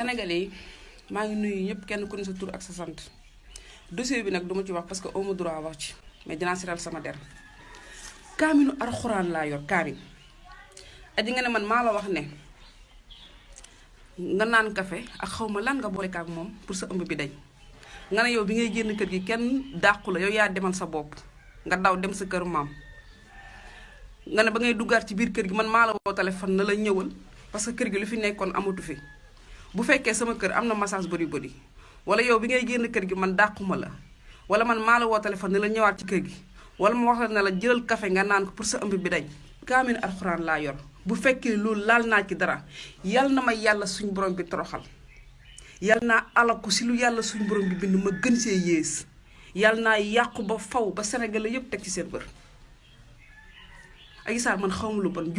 sénégalais yi maa ngi nuyu ñëpp kenn ku ne sa tur ak sa sant. Dossier bi nag duma ci wax parce que amu droit wax ci mais dinaa siral sama der. Kaaminu alxuraan laa yor kaamin aji nga ne man maa la wax ne nga naan kafe ak xaw ma lan nga boole ak moom pour sa ëmb bi dañ. Nga ne yow bi ngay génn kër gi kenn dàqu la yow yaa demal sa bopp. Nga daw dem sa kër maam. Nga ne ba ngay duggaat ci biir kër gi man maa la woo téléphone na la ñëwal parce que kër gi lu fi nekkoon amatu fi bu fekkee sama kër am na massage body body. Wala yow bi ngay génn kër gi man dàquma la. Wala man maa la woo la ñëwaat ci kër gi. Wala ma wax la ne la jëlal café nga naan ko pour sa ëmb bi dañ. Kaamin alxuraan laa yor. Bu ci dara yal na ma yàlla suñ borom bi toroxal. Yal naa alaku si lu yàlla suñ borom bi bind ma gën yal naa yàqu ba faw ba Sénégal yépp teg ci seen bër. Man lu bon